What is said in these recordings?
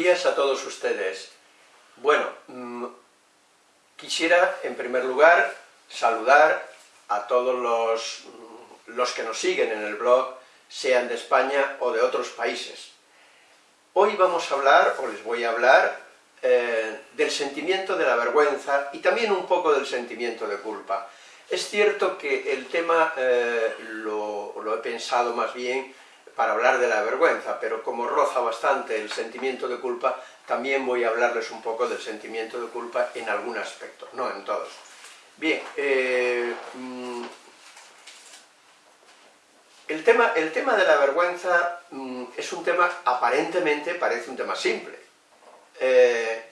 Días a todos ustedes. Bueno, mm, quisiera en primer lugar saludar a todos los, mm, los, que nos siguen en el blog, sean de España o de otros países. Hoy vamos a hablar, o les voy a hablar, eh, del sentimiento de la vergüenza y también un poco del sentimiento de culpa. Es cierto que el tema eh, lo, lo he pensado más bien para hablar de la vergüenza, pero como roza bastante el sentimiento de culpa, también voy a hablarles un poco del sentimiento de culpa en algún aspecto, no en todos. Bien, eh, mm, el, tema, el tema de la vergüenza mm, es un tema, aparentemente parece un tema simple. Eh,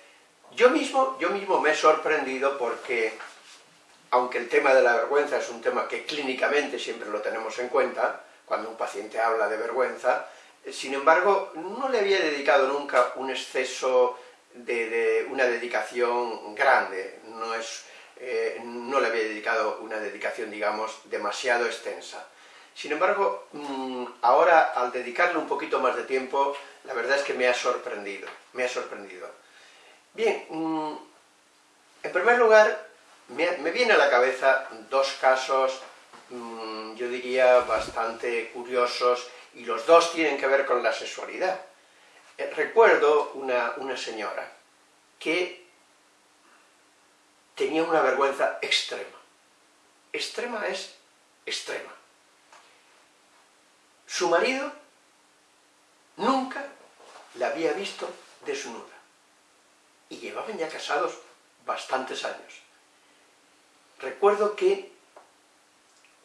yo, mismo, yo mismo me he sorprendido porque, aunque el tema de la vergüenza es un tema que clínicamente siempre lo tenemos en cuenta, cuando un paciente habla de vergüenza, eh, sin embargo, no le había dedicado nunca un exceso de, una dedicación grande, no, es, eh, no le había dedicado una dedicación, digamos, demasiado extensa. Sin embargo, mm, ahora, al dedicarle un poquito más de tiempo, la verdad es que me ha sorprendido, me ha sorprendido. Bien, mm, en primer lugar, me, me viene a la cabeza dos casos Mm, yo diría, bastante curiosos, y los dos tienen que ver con la sexualidad. Eh, recuerdo una, una señora que tenía una vergüenza extrema. Extrema es extrema. Su marido nunca la había visto desnuda. Y llevaban ya casados bastantes años. Recuerdo que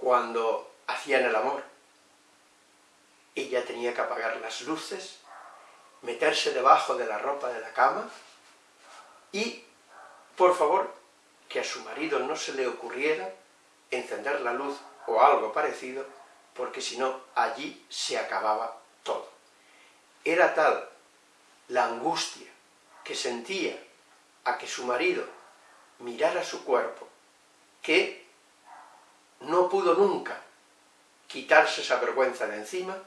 cuando hacían el amor. Ella tenía que apagar las luces, meterse debajo de la ropa de la cama y, por favor, que a su marido no se le ocurriera encender la luz o algo parecido, porque si no, allí se acababa todo. Era tal la angustia que sentía a que su marido mirara su cuerpo, que no pudo nunca quitarse esa vergüenza de encima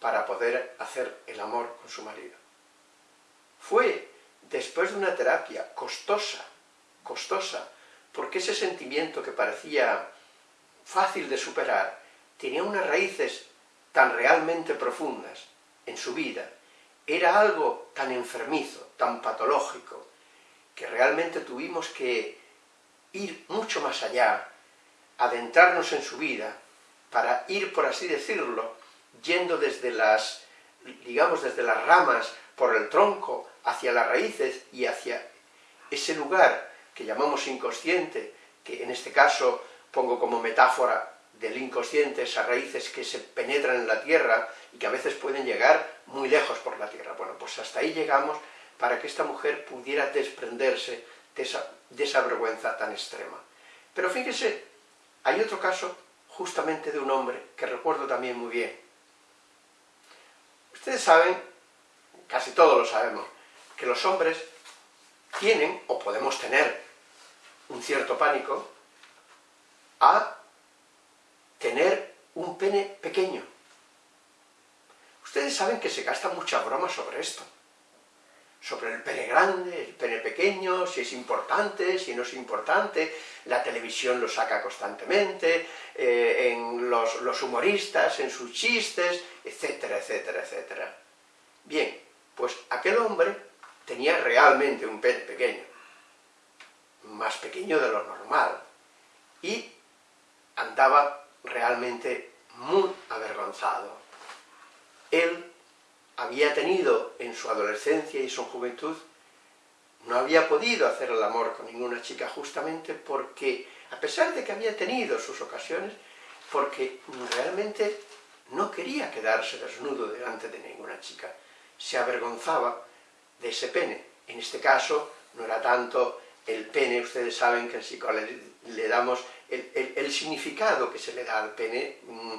para poder hacer el amor con su marido. Fue después de una terapia costosa, costosa, porque ese sentimiento que parecía fácil de superar, tenía unas raíces tan realmente profundas en su vida, era algo tan enfermizo, tan patológico, que realmente tuvimos que ir mucho más allá adentrarnos en su vida, para ir, por así decirlo, yendo desde las, digamos, desde las ramas, por el tronco, hacia las raíces y hacia ese lugar que llamamos inconsciente, que en este caso pongo como metáfora del inconsciente, esas raíces que se penetran en la tierra y que a veces pueden llegar muy lejos por la tierra. Bueno, pues hasta ahí llegamos para que esta mujer pudiera desprenderse de esa, de esa vergüenza tan extrema. Pero fíjese hay otro caso, justamente de un hombre, que recuerdo también muy bien. Ustedes saben, casi todos lo sabemos, que los hombres tienen, o podemos tener, un cierto pánico a tener un pene pequeño. Ustedes saben que se gasta mucha broma sobre esto sobre el pene grande, el pene pequeño, si es importante, si no es importante, la televisión lo saca constantemente, eh, en los, los, humoristas, en sus chistes, etcétera, etcétera, etcétera. Bien, pues aquel hombre tenía realmente un pene pequeño, más pequeño de lo normal, y andaba realmente muy avergonzado. Él había tenido en su adolescencia y su juventud, no había podido hacer el amor con ninguna chica justamente porque, a pesar de que había tenido sus ocasiones, porque realmente no quería quedarse desnudo delante de ninguna chica, se avergonzaba de ese pene. En este caso, no era tanto el pene, ustedes saben que en psicología le damos el, significado que se le da al pene, mm,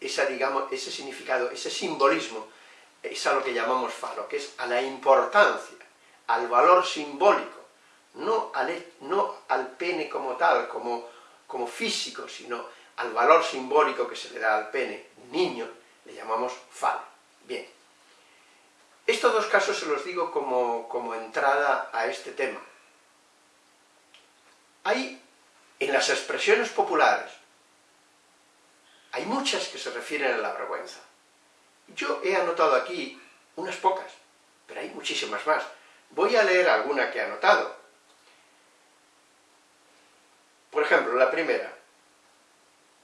esa, digamos, ese significado, ese simbolismo es a lo que llamamos falo, que es a la importancia, al valor simbólico, no al, no al pene como tal, como, como físico, sino al valor simbólico que se le da al pene niño, le llamamos falo. Bien. Estos dos casos se los digo como, como entrada a este tema. Hay, en las expresiones populares, hay muchas que se refieren a la vergüenza. Yo he anotado aquí unas pocas, pero hay muchísimas más. Voy a leer alguna que he anotado. Por ejemplo, la primera.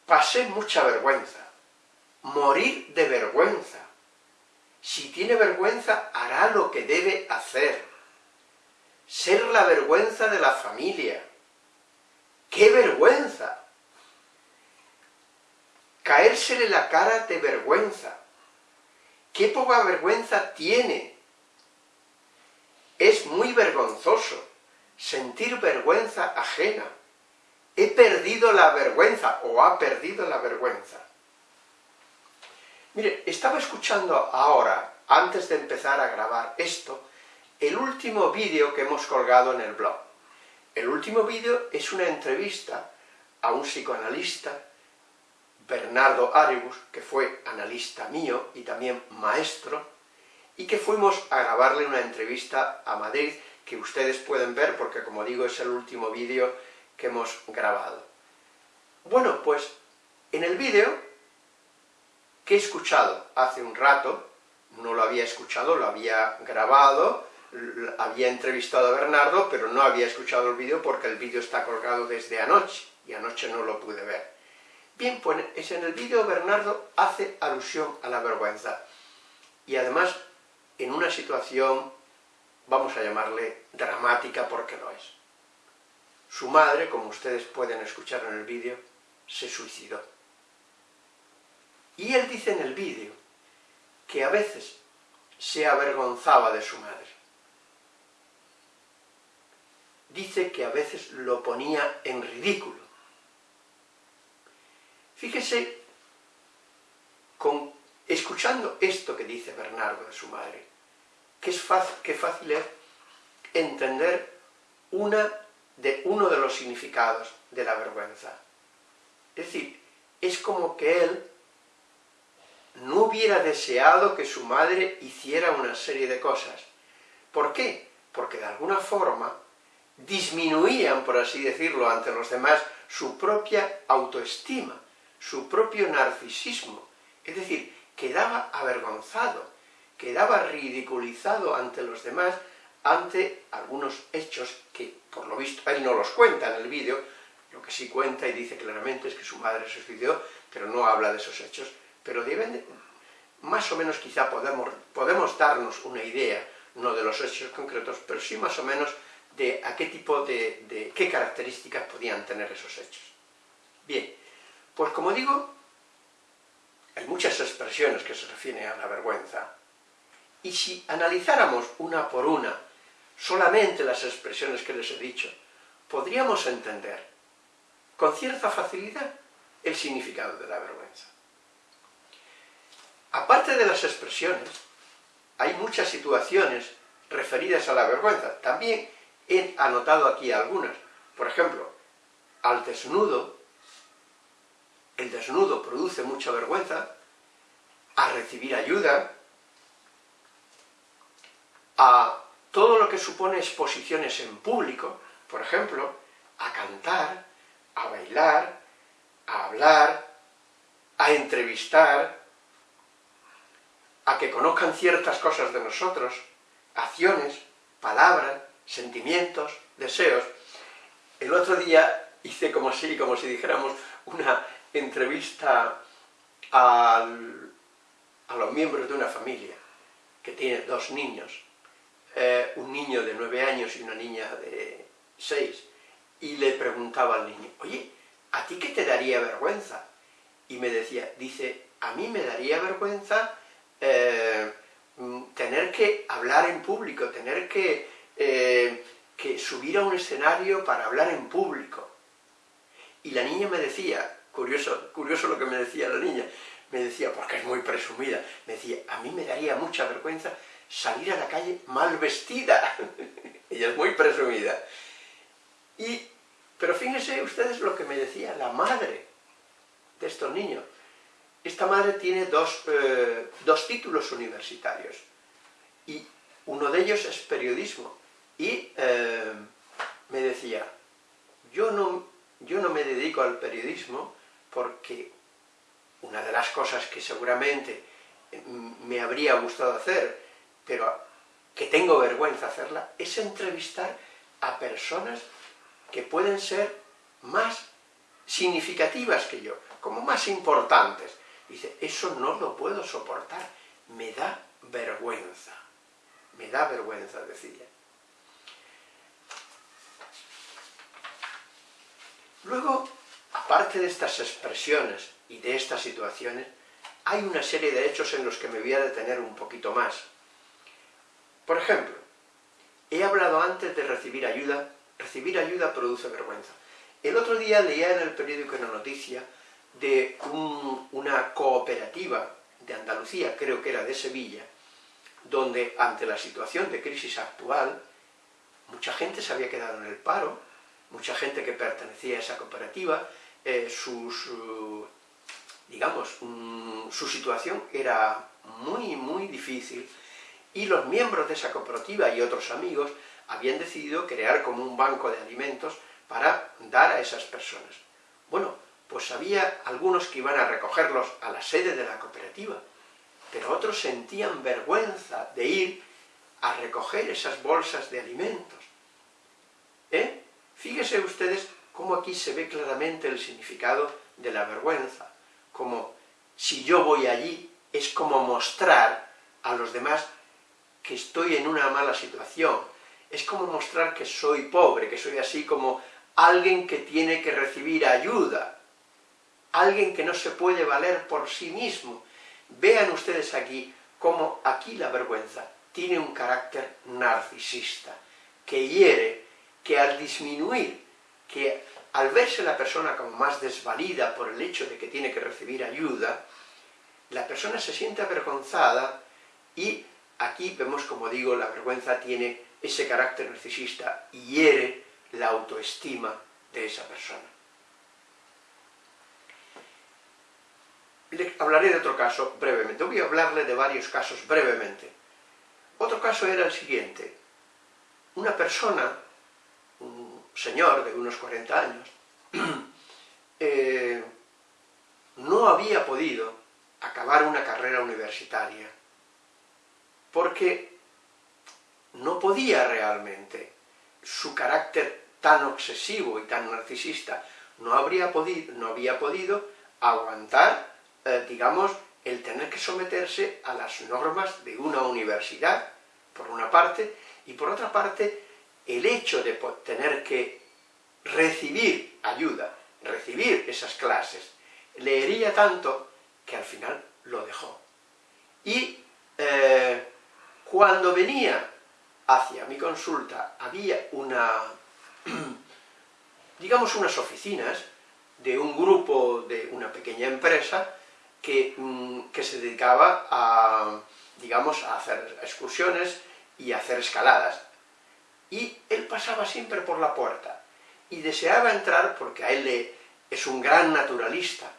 Pasé mucha vergüenza. Morir de vergüenza. Si tiene vergüenza, hará lo que debe hacer. Ser la vergüenza de la familia. ¡Qué vergüenza! Caérsele la cara de vergüenza. ¡Qué poca vergüenza tiene! Es muy vergonzoso sentir vergüenza ajena. He perdido la vergüenza, o ha perdido la vergüenza. Mire, estaba escuchando ahora, antes de empezar a grabar esto, el último vídeo que hemos colgado en el blog. El último vídeo es una entrevista a un psicoanalista, Bernardo Aribus, que fue analista mío y también maestro, y que fuimos a grabarle una entrevista a Madrid, que ustedes pueden ver, porque como digo, es el último vídeo que hemos grabado. Bueno, pues en el vídeo que he escuchado hace un rato, no lo había escuchado, lo había grabado, había entrevistado a Bernardo, pero no había escuchado el vídeo porque el vídeo está colgado desde anoche, y anoche no lo pude ver. Bien, pues en el vídeo Bernardo hace alusión a la vergüenza, y además en una situación, vamos a llamarle dramática porque lo es. Su madre, como ustedes pueden escuchar en el vídeo, se suicidó. Y él dice en el vídeo que a veces se avergonzaba de su madre. Dice que a veces lo ponía en ridículo. Fíjese, escuchando esto que dice Bernardo de su madre, que es fácil, fácil es entender una de, uno de los significados de la vergüenza. Es decir, es como que él no hubiera deseado que su madre hiciera una serie de cosas. ¿Por qué? Porque de alguna forma disminuían, por así decirlo, ante los demás su propia autoestima, su propio narcisismo. Es decir, quedaba avergonzado, quedaba ridiculizado ante los demás, ante algunos hechos que, por lo visto, él no los cuenta en el vídeo, lo que sí cuenta y dice claramente es que su madre se suicidó, pero no habla de esos hechos, pero deben, más o menos quizá podemos, podemos darnos una idea, no de los hechos concretos, pero sí más o menos de a qué tipo de, de qué características podían tener esos hechos. Bien, pues como digo, hay muchas expresiones que se refieren a la vergüenza, y si analizáramos una por una solamente las expresiones que les he dicho, podríamos entender con cierta facilidad el significado de la vergüenza. Aparte de las expresiones, hay muchas situaciones referidas a la vergüenza. También he anotado aquí algunas. Por ejemplo, al desnudo, el desnudo produce mucha vergüenza, a recibir ayuda, a todo lo que supone exposiciones en público, por ejemplo, a cantar, a bailar, a hablar, a entrevistar, a que conozcan ciertas cosas de nosotros, acciones, palabras, sentimientos, deseos. El otro día hice como si, como si dijéramos, una entrevista a los miembros de una familia que tiene dos niños, eh, un niño de nueve años y una niña de seis, y le preguntaba al niño, oye, ¿a ti qué te daría vergüenza? Y me decía, dice, a mí me daría vergüenza eh, mm, tener que hablar en público, tener que, eh, que subir a un escenario para hablar en público. Y la niña me decía, curioso, curioso lo que me decía la niña, me decía, porque es muy presumida, me decía, a mí me daría mucha vergüenza salir a la calle mal vestida. Ella es muy presumida. Y, pero fíjense ustedes lo que me decía la madre de estos niños. Esta madre tiene dos, eh, dos títulos universitarios. y uno de ellos es periodismo, y eh, me decía, yo no, yo no me dedico al periodismo porque una de las cosas que seguramente me habría gustado hacer, pero que tengo vergüenza hacerla, es entrevistar a personas que pueden ser más significativas que yo, como más importantes. Dice, eso no lo puedo soportar, me da vergüenza, me da vergüenza, decía. Luego, aparte de estas expresiones y de estas situaciones, hay una serie de hechos en los que me voy a detener un poquito más. Por ejemplo, he hablado antes de recibir ayuda, recibir ayuda produce vergüenza. El otro día leía en el periódico una noticia de una cooperativa de Andalucía, creo que era de Sevilla, donde ante la situación de crisis actual, mucha gente se había quedado en el paro, mucha gente que pertenecía a esa cooperativa, eh, sus, digamos, mm, su situación era muy, muy difícil, y los miembros de esa cooperativa y otros amigos habían decidido crear como un banco de alimentos para dar a esas personas. Bueno, pues había algunos que iban a recogerlos a la sede de la cooperativa, pero otros sentían vergüenza de ir a recoger esas bolsas de alimentos. ¿Eh? Fíjense ustedes cómo aquí se ve claramente el significado de la vergüenza, como si yo voy allí es como mostrar a los demás que estoy en una mala situación, es como mostrar que soy pobre, que soy así como alguien que tiene que recibir ayuda, alguien que no se puede valer por sí mismo. Vean ustedes aquí cómo aquí la vergüenza tiene un carácter narcisista, que hiere, que al disminuir, que al verse la persona como más desvalida por el hecho de que tiene que recibir ayuda, la persona se siente avergonzada y aquí vemos, como digo, la vergüenza tiene ese carácter narcisista y hiere la autoestima de esa persona. Le hablaré de otro caso brevemente, voy a hablarle de varios casos brevemente. Otro caso era el siguiente. Una persona, señor de unos 40 años, eh, no había podido acabar una carrera universitaria porque no podía realmente. Su carácter tan obsesivo y tan narcisista no, habría podido, no había podido aguantar, eh, digamos, el tener que someterse a las normas de una universidad, por una parte, y por otra parte, el hecho de tener que recibir ayuda, recibir esas clases, leería tanto que al final lo dejó. Y eh, cuando venía hacia mi consulta había una digamos unas oficinas de un grupo de una pequeña empresa que, mm, que se dedicaba a, digamos, a hacer excursiones y a hacer escaladas. Y él pasaba siempre por la puerta y deseaba entrar porque a él le, es un gran naturalista,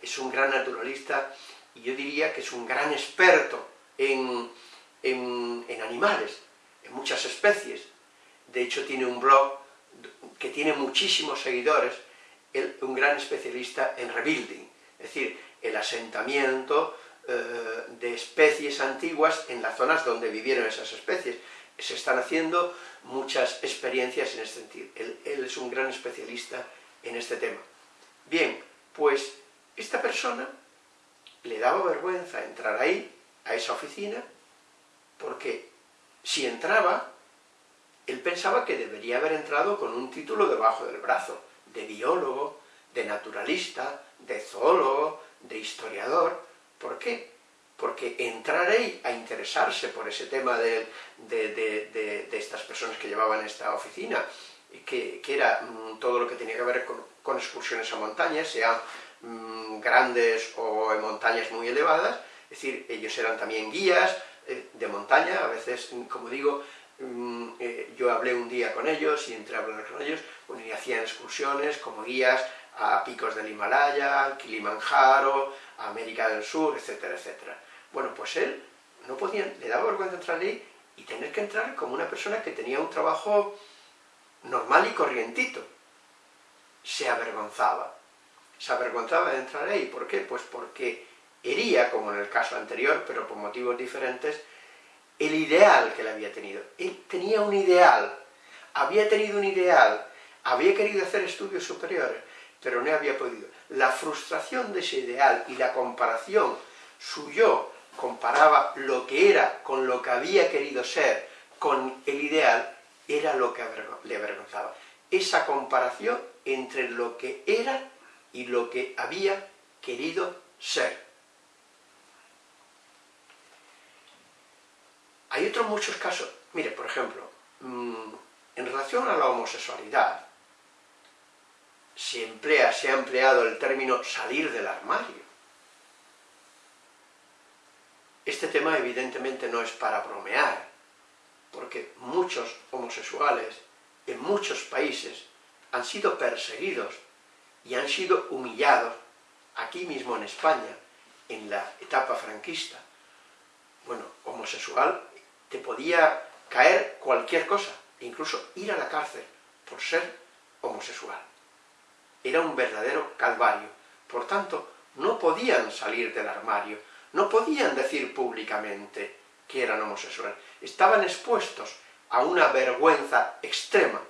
es un gran naturalista y yo diría que es un gran experto en, en, animales, en muchas especies. De hecho tiene un blog que tiene muchísimos seguidores, un gran especialista en rebuilding, es decir, el asentamiento eh, de especies antiguas en las zonas donde vivieron esas especies. Se están haciendo muchas experiencias en este sentido. Él, él es un gran especialista en este tema. Bien, pues esta persona le daba vergüenza entrar ahí, a esa oficina, porque si entraba, él pensaba que debería haber entrado con un título debajo del brazo, de biólogo, de naturalista, de zoólogo, de historiador. ¿Por qué? Porque entrar ahí a interesarse por ese tema de, estas personas que llevaban esta oficina, que, que era mm, todo lo que tenía que ver con, excursiones a montañas, sean mm, grandes o en montañas muy elevadas, es decir, ellos eran también guías eh, de montaña, a veces, como digo, Mm, eh, yo hablé un día con ellos y entré a hablar con ellos, bueno, y hacían excursiones como guías a picos del Himalaya, al Kilimanjaro, América del Sur, etcétera, etcétera. Bueno, pues él no podía, le daba vergüenza entrar ahí y tener que entrar como una persona que tenía un trabajo normal y corrientito. Se avergonzaba. Se avergonzaba de entrar ahí. ¿Por qué? Pues porque hería, como en el caso anterior, pero por motivos diferentes, el ideal que le había tenido. Él tenía un ideal, había tenido un ideal, había querido hacer estudios superiores, pero no había podido. La frustración de ese ideal y la comparación, su yo comparaba lo que era con lo que había querido ser, con el ideal, era lo que le avergonzaba. Esa comparación entre lo que era y lo que había querido ser. Hay otros muchos casos, mire, por ejemplo, mm, en relación a la homosexualidad, se se ha empleado el término salir del armario. Este evidentemente no es para bromear, porque muchos homosexuales en muchos países han sido perseguidos y han sido humillados, aquí mismo en España, en la etapa franquista. Bueno, homosexual te podía caer cualquier cosa, incluso ir a la cárcel por ser homosexual. Era un verdadero calvario. Por tanto, no podían salir del armario, no podían decir públicamente que eran homosexuales. Estaban expuestos a una vergüenza extrema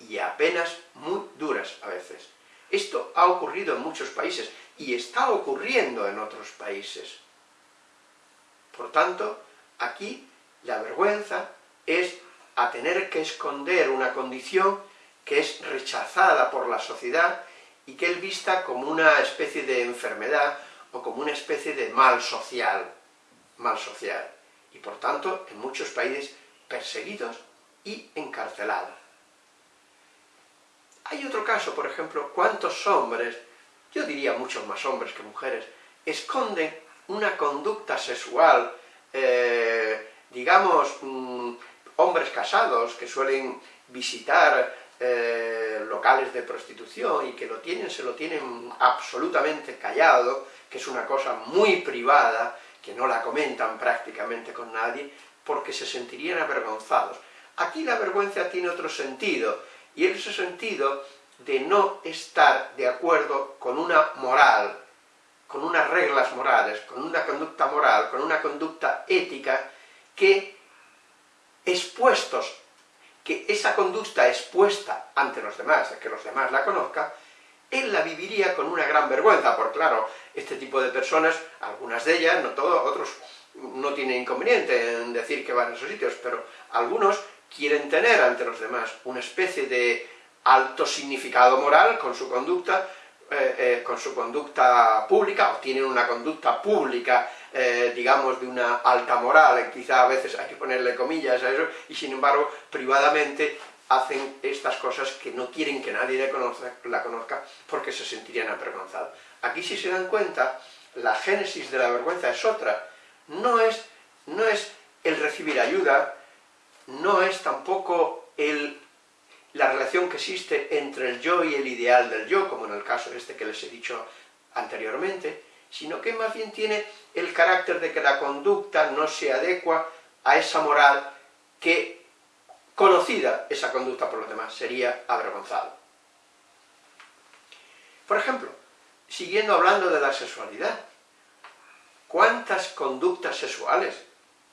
y a penas muy duras a veces. Esto ha ocurrido en muchos países y está ocurriendo en otros países. Por tanto, aquí la vergüenza es a tener que esconder una condición que es rechazada por la sociedad y que es vista como una especie de enfermedad o como una especie de mal social, mal social, y por tanto en muchos países perseguidos y encarcelados. Hay otro caso, por ejemplo, cuántos hombres, yo diría muchos más hombres que mujeres, esconden una conducta sexual, eh, digamos, mm, hombres casados que suelen visitar eh, locales de prostitución y que lo tienen, se lo tienen absolutamente callado, que es una cosa muy privada, que no la comentan prácticamente con nadie, porque se sentirían avergonzados. Aquí la vergüenza tiene otro sentido, y es ese sentido de no estar de acuerdo con una moral, con unas reglas morales, con una conducta moral, con una conducta ética, que expuestos, que esa conducta expuesta ante los demás, que los demás la conozcan, él la viviría con una gran vergüenza, porque claro, este tipo de personas, algunas de ellas, no todos, otros no tienen inconveniente en decir que van a esos sitios, pero algunos quieren tener ante los demás una especie de alto significado moral con su conducta, eh, eh, con su conducta pública, o tienen una conducta pública, eh, digamos, de una alta moral, quizá a veces hay que ponerle comillas a eso, y sin embargo, privadamente hacen estas cosas que no quieren que nadie la conozca, la conozca porque se sentirían avergonzados. Aquí si se dan cuenta, la génesis de la vergüenza es otra, no es, no es el recibir ayuda, no es tampoco el la relación que existe entre el yo y el ideal del yo, como en el caso este que les he dicho anteriormente, sino que más bien tiene el carácter de que la conducta no se adecua a esa moral que, conocida esa conducta por los demás, sería avergonzado. Por ejemplo, siguiendo hablando de la sexualidad, ¿cuántas conductas sexuales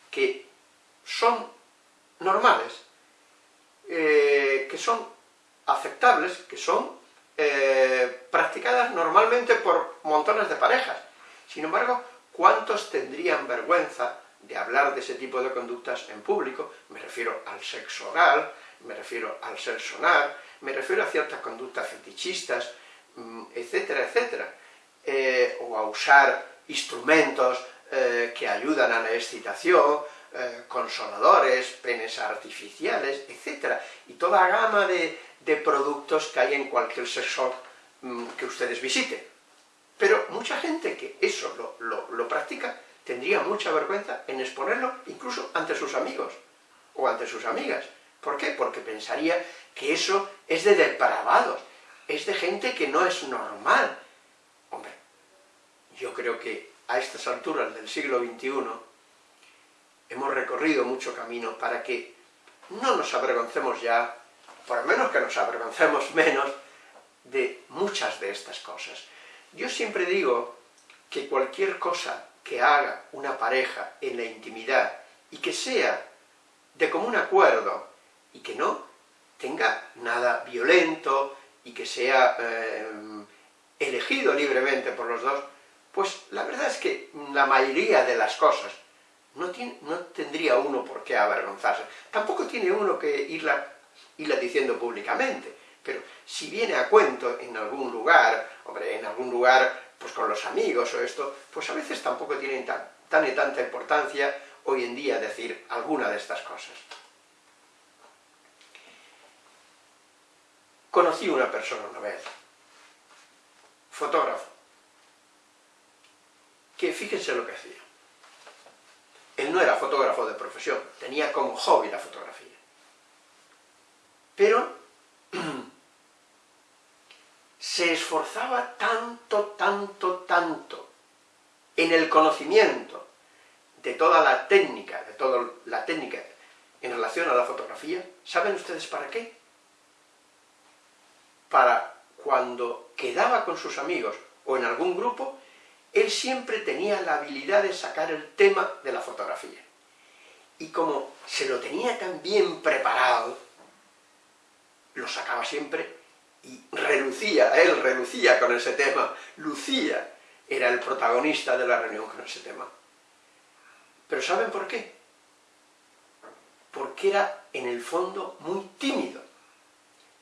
que son normales, eh, que son aceptables, que son eh, practicadas normalmente por montones de parejas. Sin embargo, ¿cuántos tendrían vergüenza de hablar de ese tipo de conductas en público? Me refiero al sexo oral, me refiero al sexo sonar, me refiero a ciertas conductas fetichistas, mm, etcétera, etcétera, eh, o a usar instrumentos que ayudan a la excitación, eh, consoladores, penes artificiales, etc. Y toda gama de, productos que hay en cualquier sexo mm, que ustedes visiten. Pero mucha gente que eso lo, practica tendría mucha vergüenza en exponerlo incluso ante sus amigos o ante sus amigas. ¿Por qué? Porque pensaría que eso es de depravados, es de gente que no es normal. Hombre, yo creo que a estas alturas del siglo XXI hemos recorrido mucho camino para que no nos avergoncemos ya, por lo menos que nos avergoncemos menos, de muchas de estas cosas. Yo siempre digo que cualquier cosa que haga una pareja en la intimidad y que sea de común acuerdo y que no tenga nada violento y que sea eh, elegido libremente por los dos, pues la verdad es que la mayoría de las cosas no, tendría uno por qué avergonzarse. Tampoco tiene uno que irla diciendo públicamente, pero si viene a cuento en algún lugar, hombre, en algún lugar pues con los amigos o esto, pues a veces tampoco tiene tan, tan y tanta importancia hoy en día decir alguna de estas cosas. Conocí una persona una vez, fotógrafo, que fíjense lo que hacía. Él no era fotógrafo de profesión, tenía como hobby la fotografía. Pero se esforzaba tanto, tanto, tanto en el conocimiento de toda la técnica, de toda la técnica en relación a la fotografía, ¿saben ustedes para qué? Para cuando quedaba con sus amigos o en algún grupo, él siempre tenía la habilidad de sacar el tema de la fotografía. Y como se lo tenía tan bien preparado, lo sacaba siempre y relucía, él relucía con ese tema, lucía, era el protagonista de la reunión con ese tema. Pero ¿saben por qué? Porque era, en el fondo, muy tímido.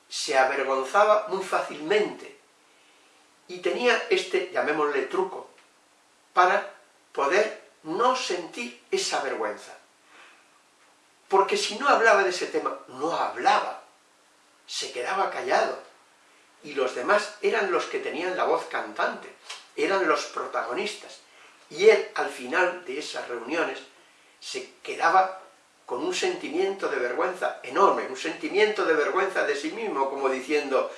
Se avergonzaba muy fácilmente. Y tenía este, llamémosle truco, para poder no sentir esa vergüenza. Porque si no hablaba de ese tema, no hablaba. Se quedaba callado. Y los demás eran los que tenían la voz cantante, eran los protagonistas. Y él, al final de esas reuniones, se quedaba con un sentimiento de vergüenza enorme, un sentimiento de vergüenza de sí mismo, como diciendo,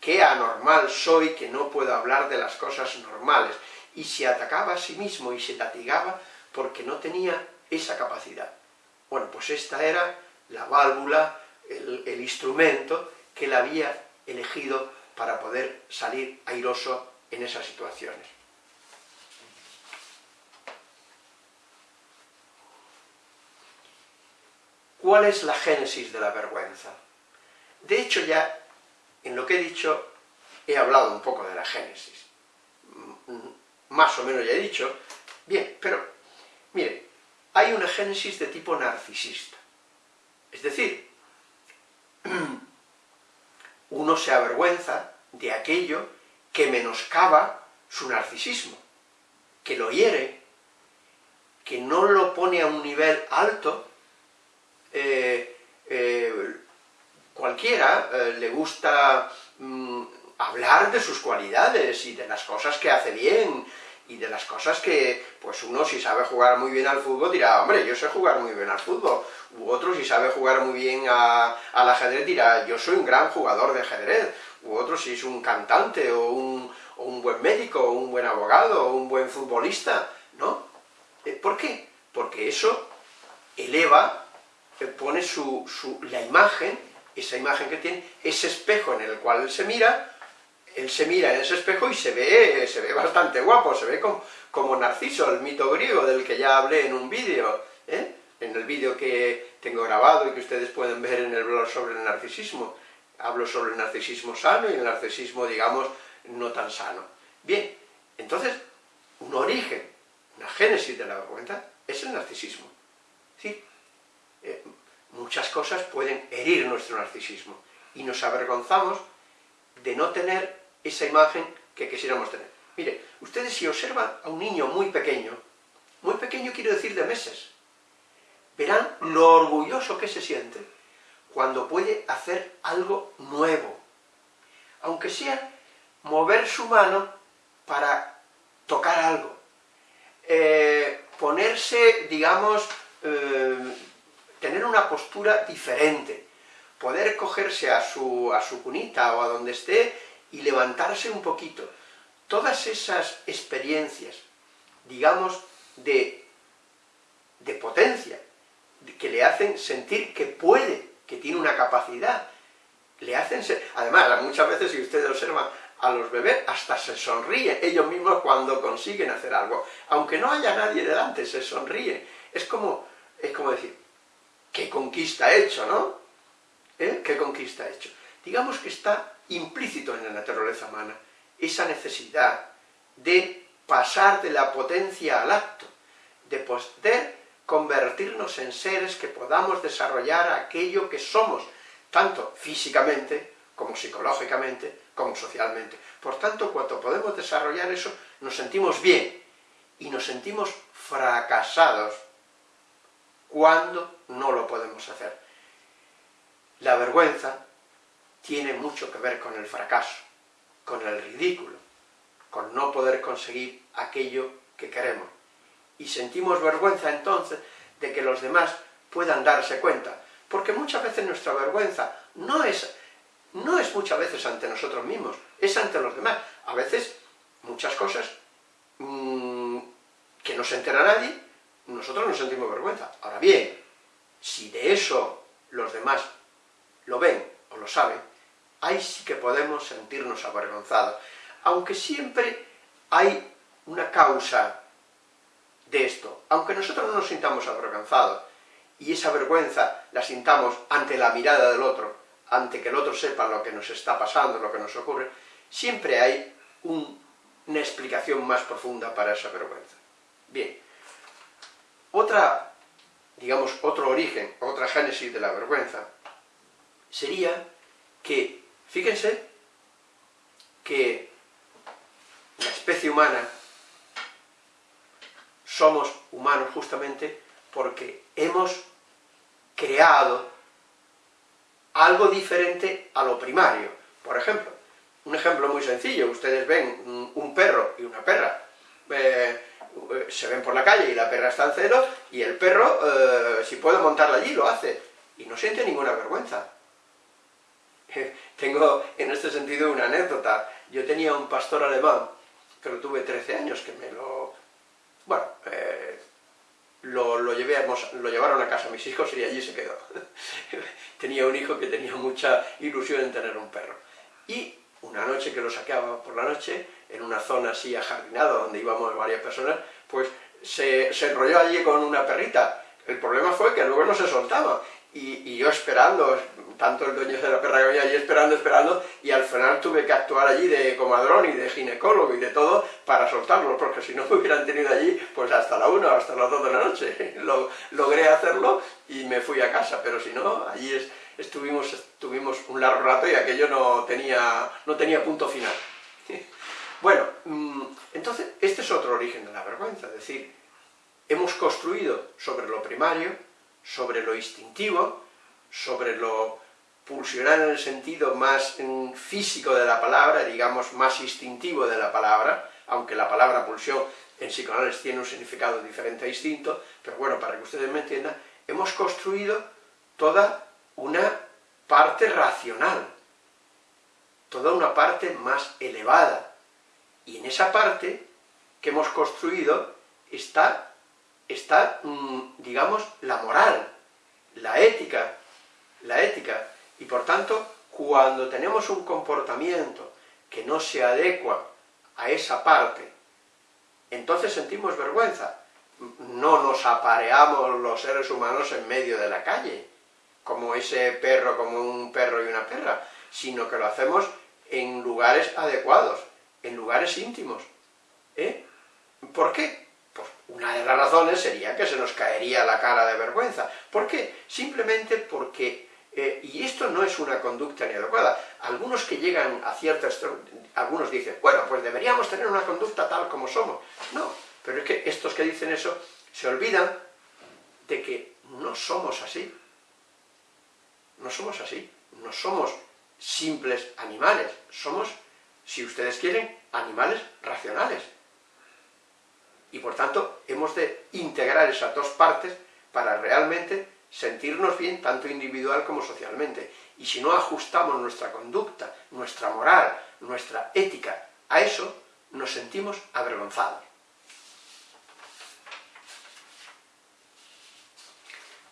qué anormal soy que no puedo hablar de las cosas normales, y se atacaba a sí mismo y se latigaba porque no tenía esa capacidad. Bueno, pues esta era la válvula, el, el instrumento que él había elegido para poder salir airoso en esas situaciones. ¿Cuál es la génesis de la vergüenza? De hecho ya, en lo que he dicho, he hablado un poco de la génesis. Más o menos ya he dicho. Bien, pero, mire, hay una génesis de tipo narcisista. Es decir, uno se avergüenza de aquello que menoscaba su narcisismo, que lo hiere, que no lo pone a un nivel alto, eh, eh, cualquiera eh, le gusta mm, hablar de sus cualidades y de las cosas que hace bien, y de las cosas que, pues uno si sabe jugar muy bien al fútbol dirá, hombre, yo sé jugar muy bien al fútbol, u otro si sabe jugar muy bien al ajedrez dirá, yo soy un gran jugador de ajedrez, u otro si es un cantante, o un, o un buen médico, o un buen abogado, o un buen futbolista, ¿no? ¿Por qué? Porque eso eleva pone su, la imagen, esa imagen que tiene, ese espejo en el cual se mira, él se mira en ese espejo y se ve, se ve bastante guapo, se ve como, como Narciso, el mito griego del que ya hablé en un vídeo, ¿eh? en el vídeo que tengo grabado y que ustedes pueden ver en el blog sobre el narcisismo. Hablo sobre el narcisismo sano y el narcisismo, digamos, no tan sano. Bien, entonces, un origen, una génesis de la vergüenza, es el narcisismo. ¿Sí? Eh, muchas cosas pueden herir nuestro narcisismo y nos avergonzamos de no tener esa imagen que quisiéramos tener. Mire, ustedes si observan a un niño muy pequeño, muy pequeño quiero decir de meses, verán lo orgulloso que se siente cuando puede hacer algo nuevo, aunque sea mover su mano para tocar algo, eh, ponerse, digamos, eh, tener una postura diferente, poder cogerse a su, a su cunita o a donde esté y levantarse un poquito. Todas esas experiencias, digamos, de, de potencia que le hacen sentir que puede, que tiene una capacidad, le hacen ser... Además, muchas veces, si ustedes observan a los bebés, hasta se sonríen ellos mismos cuando consiguen hacer algo. Aunque no haya nadie delante, se sonríen. Es como, es como decir, ¿qué conquista he hecho, no? ¿Eh? ¿Qué conquista hecho? Digamos que está implícito en la naturaleza humana esa necesidad de pasar de la potencia al acto, de poder convertirnos en seres que podamos desarrollar aquello que somos, tanto físicamente, como psicológicamente, como socialmente. Por tanto, cuando podemos desarrollar eso, nos sentimos bien, y nos sentimos fracasados cuando no lo podemos hacer. La vergüenza tiene mucho que ver con el fracaso, con el ridículo, con no poder conseguir aquello que queremos. Y sentimos vergüenza entonces de que los demás puedan darse cuenta, porque muchas veces nuestra vergüenza no es, no es muchas veces ante nosotros mismos, es ante los demás. A veces, muchas cosas mmm, que no se entera nadie, nosotros nos sentimos vergüenza. Ahora bien, si de eso los demás lo ven o lo saben, ahí sí que podemos sentirnos avergonzados. Aunque siempre hay una causa de esto. Aunque nosotros no nos sintamos avergonzados, y esa vergüenza la sintamos ante la mirada del otro, ante que el otro sepa lo que nos está pasando, lo que nos ocurre, siempre hay una explicación más profunda para esa vergüenza. Bien, otra, digamos, otro origen, otra génesis de la vergüenza, sería que, fíjense, que la especie humana somos humanos justamente porque hemos creado algo diferente a lo primario. Por ejemplo, un ejemplo muy sencillo, ustedes ven un perro y una perra, eh, se ven por la calle y la perra está en celo, y el perro, eh, si puede montarla allí, lo hace, y no siente ninguna vergüenza. Tengo en este sentido una anécdota. Yo tenía un pastor alemán, que lo tuve 13 años, que me lo... Bueno, eh, lo, lo, lo llevaron a casa mis hijos y allí se quedó. tenía un hijo que tenía mucha ilusión en tener un perro. Y una noche que lo saqueaba por la noche, en una zona así ajardinada donde íbamos varias personas, pues se, se enrolló allí con una perrita. El problema fue que luego no se soltaba, y, yo esperando, tanto el dueño de la perra que venía allí esperando, esperando, y al final tuve que actuar allí de comadrón y de ginecólogo y de todo para soltarlo, porque si no me hubieran tenido allí, pues hasta la una, hasta las dos de la noche. Lo, logré hacerlo y me fui a casa, pero si no, allí es, estuvimos, estuvimos un largo rato y aquello no tenía, no tenía punto final. Bueno, mm, entonces, este es otro origen de la vergüenza, es decir, hemos construido sobre lo primario, sobre lo instintivo, sobre lo pulsional en el sentido más físico de la palabra, digamos más instintivo de la palabra, aunque la palabra pulsión en psicoanálisis tiene un significado diferente a instinto, pero bueno, para que ustedes me entiendan, hemos construido toda una parte racional, toda una parte más elevada. Y en esa parte que hemos construido está, está mm, digamos, la moral, la ética, la ética. Y por tanto, cuando tenemos un comportamiento que no se adecua a esa parte, entonces sentimos vergüenza. No nos apareamos los seres humanos en medio de la calle, como ese perro, como un perro y una perra, sino que lo hacemos en lugares adecuados, en lugares íntimos. ¿Eh? ¿Por qué? Una de las razones sería que se nos caería la cara de vergüenza. ¿Por qué? Simplemente porque, eh, y esto no es una conducta ni adecuada, algunos que llegan a ciertas... algunos dicen, bueno, pues deberíamos tener una conducta tal como somos. No, pero es que estos que dicen eso se olvidan de que no somos así. No somos así, no somos simples animales, somos, si ustedes quieren, animales racionales. Y por tanto, hemos de integrar esas dos partes para realmente sentirnos bien, tanto individual como socialmente. Y si no ajustamos nuestra conducta, nuestra moral, nuestra ética a eso, nos sentimos avergonzados.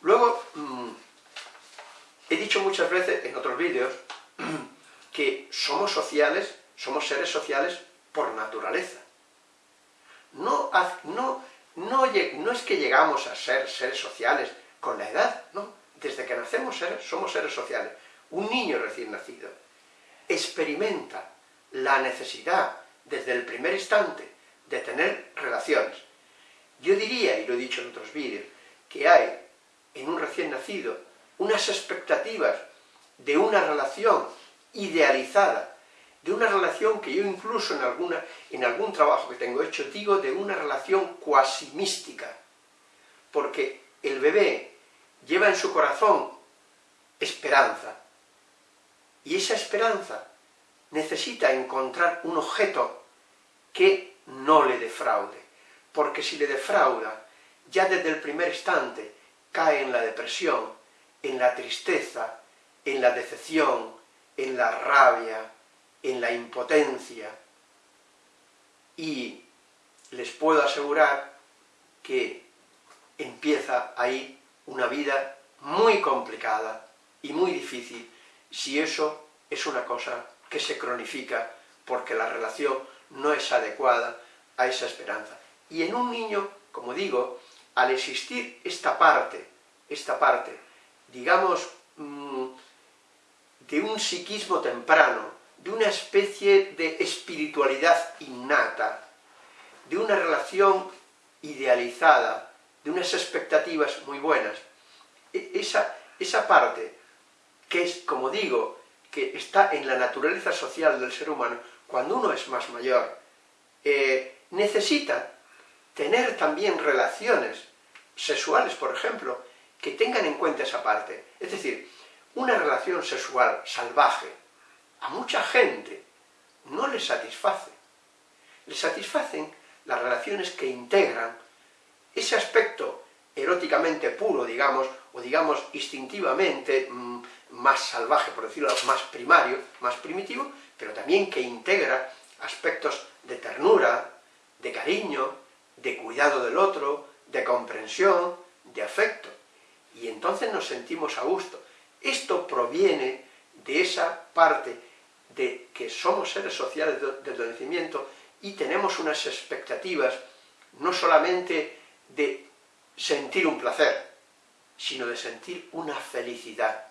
Luego, mm, he dicho muchas veces en otros vídeos que somos sociales, somos seres sociales por naturaleza. No, no, no, no es que llegamos a ser seres sociales con la edad, no. Desde que nacemos somos seres sociales. Un niño recién nacido experimenta la necesidad, desde el primer instante, de tener relaciones. Yo diría, y lo he dicho en otros vídeos, que hay en un recién nacido unas expectativas de una relación idealizada, de una relación que yo incluso en, alguna, en algún trabajo que tengo hecho digo de una relación cuasi mística, porque el bebé lleva en su corazón esperanza, y esa esperanza necesita encontrar un objeto que no le defraude, porque si le defrauda, ya desde el primer instante cae en la depresión, en la tristeza, en la decepción, en la rabia, en la impotencia, y les puedo asegurar que empieza ahí una vida muy complicada y muy difícil si eso es una cosa que se cronifica porque la relación no es adecuada a esa esperanza. Y en un niño, como digo, al existir esta parte, esta parte, digamos, mm, de un psiquismo temprano, de una especie de espiritualidad innata, de una relación idealizada, de unas expectativas muy buenas, e, esa, esa parte que es, como digo, que está en la naturaleza social del ser humano, cuando uno es más mayor, eh, necesita tener también relaciones sexuales, por ejemplo, que tengan en cuenta esa parte. Es decir, una relación sexual salvaje a mucha gente no le satisface. Le satisfacen las relaciones que integran ese aspecto eróticamente puro, digamos, o digamos instintivamente mm, más salvaje, por decirlo, más primario, más primitivo, pero también que integra aspectos de ternura, de cariño, de cuidado del otro, de comprensión, de afecto. Y entonces nos sentimos a gusto. Esto proviene de esa parte de que somos seres sociales desde el nacimiento y tenemos unas expectativas no solamente de sentir un placer, sino de sentir una felicidad,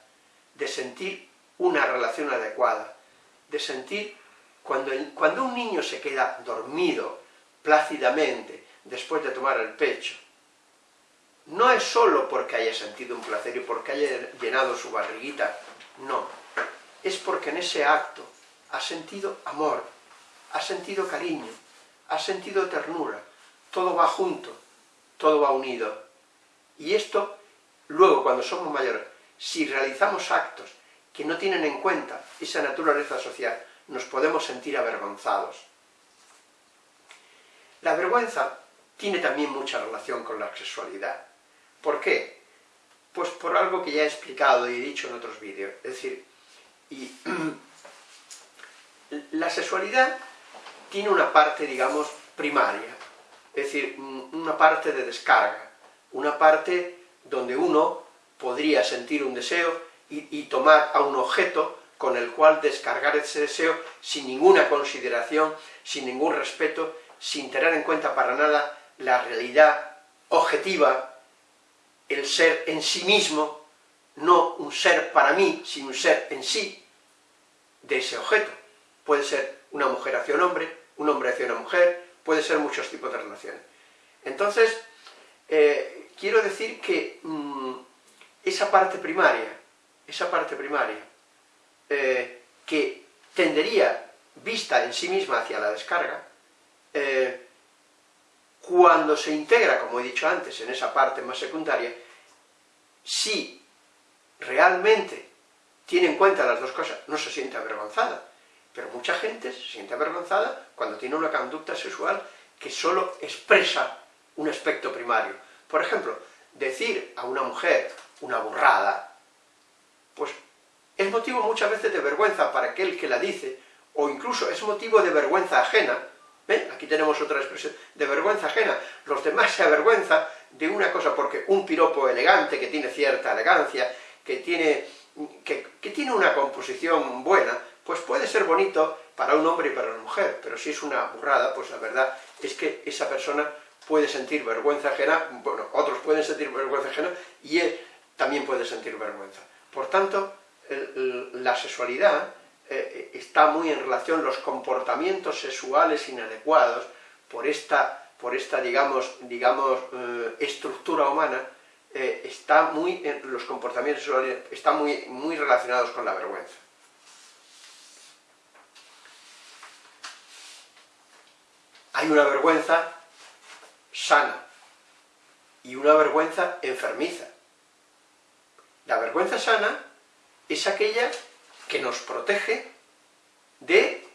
de sentir una relación adecuada, de sentir cuando, cuando un niño se queda dormido plácidamente después de tomar el pecho, no es solo porque haya sentido un placer y porque haya llenado su barriguita, no, es porque en ese acto ha sentido amor, ha sentido cariño, ha sentido ternura, todo va junto, todo va unido. Y esto, luego cuando somos mayores, si realizamos actos que no tienen en cuenta esa naturaleza social, nos podemos sentir avergonzados. La vergüenza tiene también mucha relación con la sexualidad. ¿Por qué? Pues por algo que ya he explicado y he dicho en otros vídeos. Es decir, y, la sexualidad tiene una parte, digamos, primaria. Es decir, una parte de descarga. Una parte donde uno podría sentir un deseo y, tomar a un objeto con el cual descargar ese deseo sin ninguna consideración, sin ningún respeto, sin tener en cuenta para nada la realidad objetiva, el ser en sí mismo, no un ser para mí, sino un ser en sí de ese objeto. Puede ser una mujer hacia un hombre, un hombre hacia una mujer, puede ser muchos tipos de relaciones. Entonces, eh, quiero decir que mm, esa parte primaria, esa parte primaria, eh, que tendería vista en sí misma hacia la descarga, eh, cuando se integra, como he dicho antes, en esa parte más secundaria, si realmente tiene en cuenta las dos cosas, no se siente avergonzada, pero mucha gente se siente avergonzada cuando tiene una conducta sexual que solo expresa un aspecto primario. Por ejemplo, decir a una mujer una burrada, pues es motivo muchas veces de vergüenza para aquel que la dice, o incluso es motivo de vergüenza ajena, aquí tenemos otra expresión, de vergüenza ajena, los demás se avergüenzan de una cosa, porque un piropo elegante, que tiene cierta elegancia, que tiene, que, que tiene una composición buena, pues puede ser bonito para un hombre y para una mujer, pero si es una burrada, pues la verdad es que esa persona puede sentir vergüenza ajena, bueno, otros pueden sentir vergüenza ajena, y él también puede sentir vergüenza. Por tanto, la sexualidad eh, está muy en relación, los comportamientos sexuales inadecuados, por esta, por esta digamos, digamos eh, estructura humana, eh, está muy, los comportamientos sexuales están muy, muy relacionados con la vergüenza. Hay una vergüenza sana y una vergüenza enfermiza. La vergüenza sana es aquella que nos protege de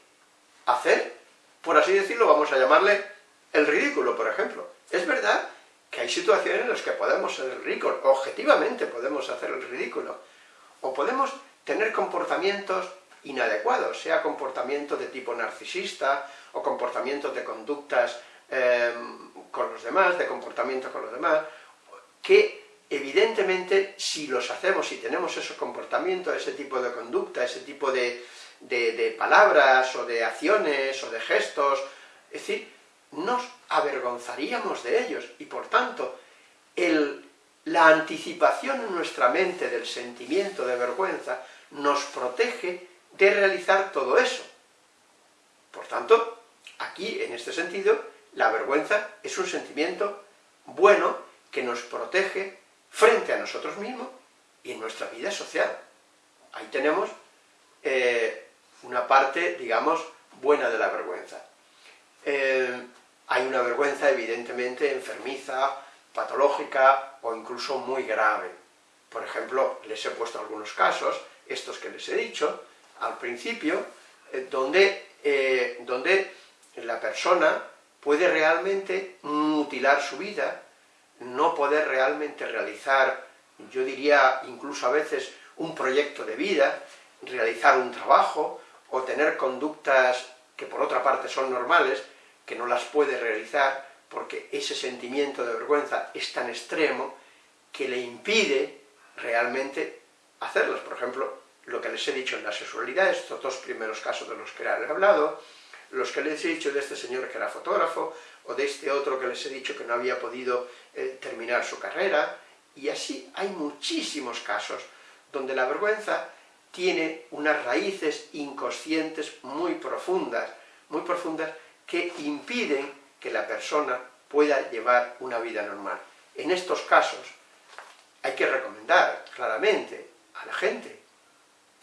hacer, por así decirlo, vamos a llamarle el ridículo, por ejemplo. Es verdad que hay situaciones en las que podemos ser el ridículo, objetivamente podemos hacer el ridículo, o podemos tener comportamientos inadecuados, sea comportamiento de tipo narcisista, o comportamientos de conductas eh, con los demás, de comportamiento con los demás, que evidentemente si los hacemos, si tenemos esos comportamientos, ese tipo de conducta, ese tipo de, palabras, o de acciones, o de gestos, es decir, nos avergonzaríamos de ellos, y por tanto, la anticipación en nuestra mente del sentimiento de vergüenza nos protege de realizar todo eso. Por tanto, aquí, en este sentido, la vergüenza es un sentimiento bueno que nos protege frente a nosotros mismos y en nuestra vida social. Ahí tenemos eh, una parte, digamos, buena de la vergüenza. Eh, hay una vergüenza evidentemente enfermiza, patológica o incluso muy grave. Por ejemplo, les he puesto algunos casos, estos que les he dicho al principio, eh, donde, donde la persona puede realmente mutilar su vida, no poder realmente realizar, yo diría incluso a veces, un proyecto de vida, realizar un trabajo, o tener conductas que por otra parte son normales, que no las puede realizar, porque ese sentimiento de vergüenza es tan extremo que le impide realmente hacerlas. Por ejemplo, lo que les he dicho en la sexualidad, estos dos primeros casos de los que he hablado, los que les he dicho de este señor que era fotógrafo, o de este otro que les he dicho que no había podido eh, terminar su carrera, y así hay muchísimos casos donde la vergüenza tiene unas raíces inconscientes muy profundas, muy profundas, que impiden que la persona pueda llevar una vida normal. En estos casos hay que recomendar claramente a la gente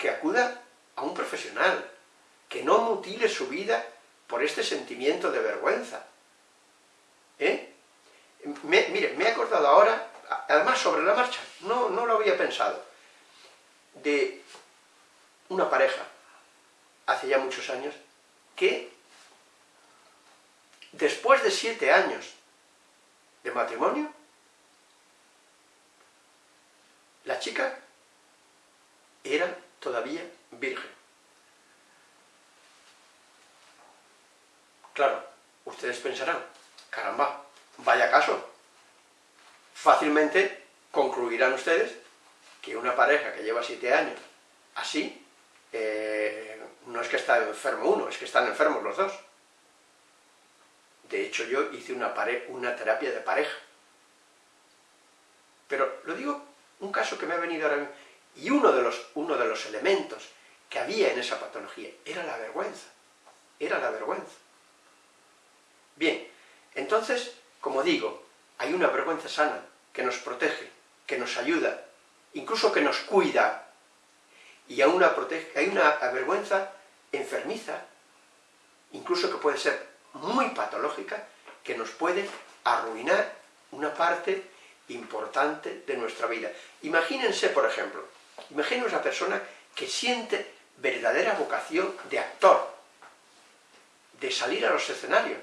que acuda a un profesional, que no mutile su vida por este sentimiento de vergüenza. ¿Eh? mire, me he acordado ahora, además sobre la marcha, no, no lo había pensado, de una pareja, hace ya muchos años, que después de siete años de matrimonio, la chica todavía virgen. Claro, ustedes pensarán, caramba, vaya caso. Fácilmente concluirán ustedes que una pareja que lleva siete años así, eh, no es que está enfermo uno, es que están enfermos los dos. De hecho, yo hice una, una terapia de pareja. Pero lo digo, un caso que me ha venido ahora mismo, y uno de, los, uno de los elementos que había en esa patología era la vergüenza. Era la vergüenza. Bien, entonces, como digo, hay una vergüenza sana que nos protege, que nos ayuda, incluso que nos cuida, y hay una, hay una vergüenza enfermiza, incluso que puede ser muy patológica, que nos puede arruinar una parte importante de nuestra vida. Imagínense, por ejemplo, imaginen una persona que siente verdadera vocación de actor, de salir a los escenarios,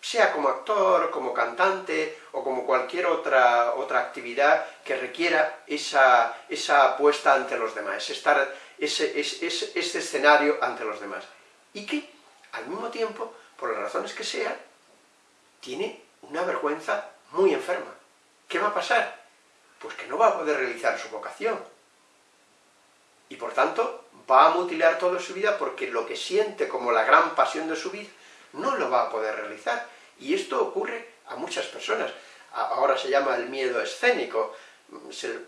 sea como actor, como cantante, o como cualquier otra, otra actividad que requiera esa, esa puesta ante los demás, estar ese, ese, ese escenario ante los demás. Y que, al mismo tiempo, por las razones que sean, tiene una vergüenza muy enferma. ¿qué va a pasar? Pues que no va a poder realizar su vocación. Y por tanto, va a mutilar toda su vida porque lo que siente como la gran pasión de su vida no lo va a poder realizar. Y esto ocurre a muchas personas. Ahora se llama el miedo escénico.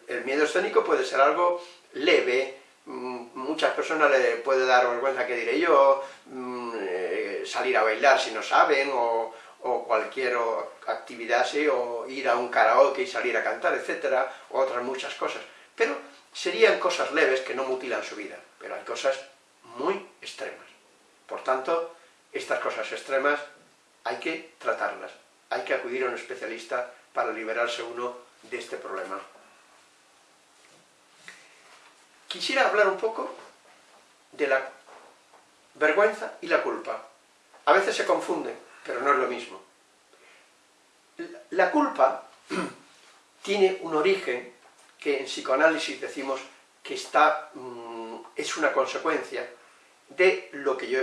El miedo escénico puede ser algo leve, mm, muchas personas le puede dar vergüenza, que diré yo, mm, eh, salir a bailar si no saben, o, cualquier actividad así, o ir a un karaoke y salir a cantar, etcétera, o otras muchas cosas. Pero serían cosas leves que no mutilan su vida, pero hay cosas muy extremas. Por tanto, estas cosas extremas hay que tratarlas, hay que acudir a un especialista para liberarse uno de este problema. Quisiera hablar un poco de la vergüenza y la culpa. A veces se confunden, pero no es lo mismo. La culpa tiene un origen que en psicoanálisis decimos que está, mm, es una consecuencia de lo que, yo,